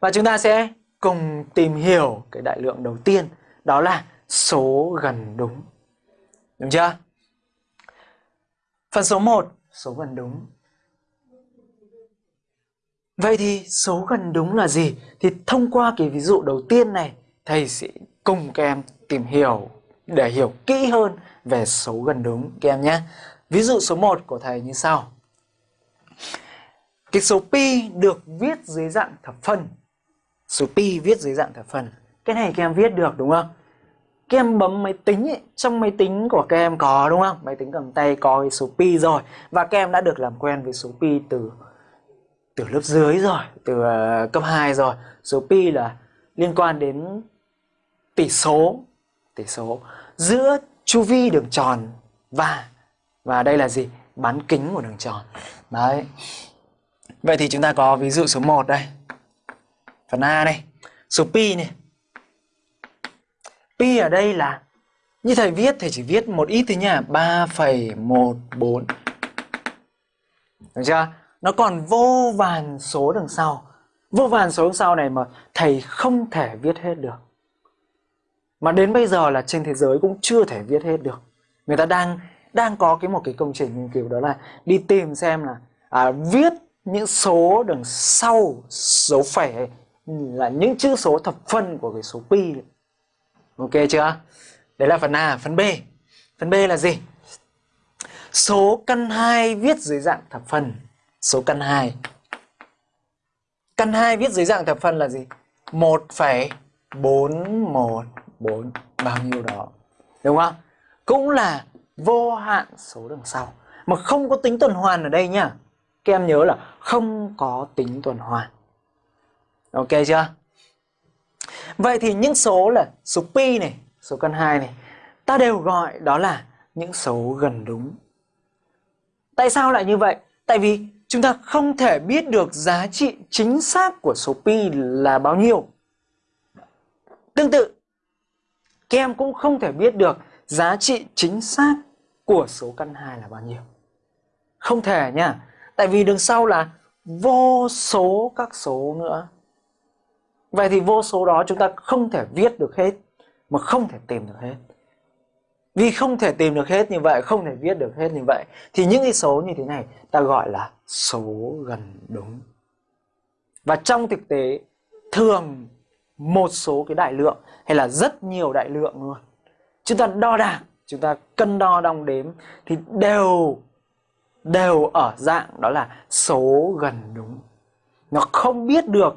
Và chúng ta sẽ cùng tìm hiểu cái đại lượng đầu tiên đó là số gần đúng. Đúng chưa? Phần số 1, số gần đúng. Vậy thì số gần đúng là gì? Thì thông qua cái ví dụ đầu tiên này, thầy sẽ cùng các em tìm hiểu để hiểu kỹ hơn về số gần đúng các em nhé. Ví dụ số 1 của thầy như sau. Cái số pi được viết dưới dạng thập phân. Số pi viết dưới dạng thập phân. Cái này các em viết được đúng không? Các em bấm máy tính ấy, trong máy tính của các em có đúng không? Máy tính cầm tay có cái số pi rồi và các em đã được làm quen với số pi từ từ lớp dưới rồi, từ uh, cấp 2 rồi. Số pi là liên quan đến tỷ số, tỷ số giữa chu vi đường tròn và và đây là gì? Bán kính của đường tròn. Đấy. Vậy thì chúng ta có ví dụ số 1 đây. Phần A này, số pi này. Pi ở đây là như thầy viết thầy chỉ viết một ít thôi nha, 3,14. Được chưa? Nó còn vô vàn số đằng sau. Vô vàn số đằng sau này mà thầy không thể viết hết được. Mà đến bây giờ là trên thế giới cũng chưa thể viết hết được. Người ta đang đang có cái một cái công trình nghiên cứu đó là đi tìm xem là à, viết những số đằng sau dấu phẩy là những chữ số thập phân của cái số pi. Ok chưa? Đấy là phần a phần b. Phần b là gì? Số căn 2 viết dưới dạng thập phân. Số căn 2 căn 2 viết dưới dạng thập phân là gì? 1,414 bao nhiêu đó. Đúng không? Cũng là vô hạn số đằng sau. Mà không có tính tuần hoàn ở đây nhá. Các em nhớ là không có tính tuần hoàn ok chưa? Vậy thì những số là số pi này, số căn 2 này, ta đều gọi đó là những số gần đúng. Tại sao lại như vậy? Tại vì chúng ta không thể biết được giá trị chính xác của số pi là bao nhiêu. Tương tự, các em cũng không thể biết được giá trị chính xác của số căn 2 là bao nhiêu. Không thể nha, Tại vì đằng sau là vô số các số nữa. Vậy thì vô số đó chúng ta không thể viết được hết mà không thể tìm được hết. Vì không thể tìm được hết như vậy, không thể viết được hết như vậy thì những cái số như thế này ta gọi là số gần đúng. Và trong thực tế thường một số cái đại lượng hay là rất nhiều đại lượng luôn. Chúng ta đo đạc, chúng ta cân đo đong đếm thì đều đều ở dạng đó là số gần đúng nó không biết được